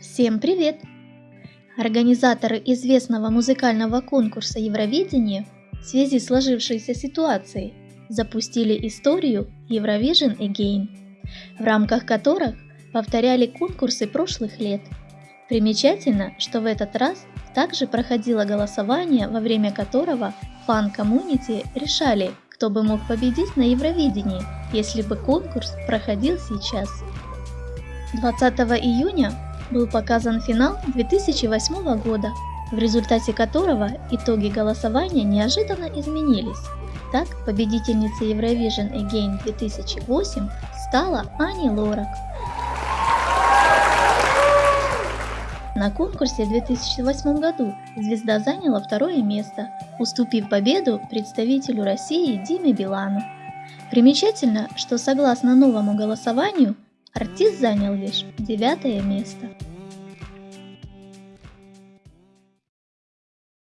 Всем привет! Организаторы известного музыкального конкурса Евровидение в связи с сложившейся ситуацией запустили историю Eurovision Again, в рамках которых повторяли конкурсы прошлых лет. Примечательно, что в этот раз также проходило голосование, во время которого фан-коммунити решали, кто бы мог победить на Евровидении, если бы конкурс проходил сейчас. 20 июня был показан финал 2008 года, в результате которого итоги голосования неожиданно изменились. Так, победительницей Eurovision Again 2008 стала Ани Лорак. На конкурсе в 2008 году звезда заняла второе место, уступив победу представителю России Диме Билану. Примечательно, что согласно новому голосованию Артист занял лишь девятое место.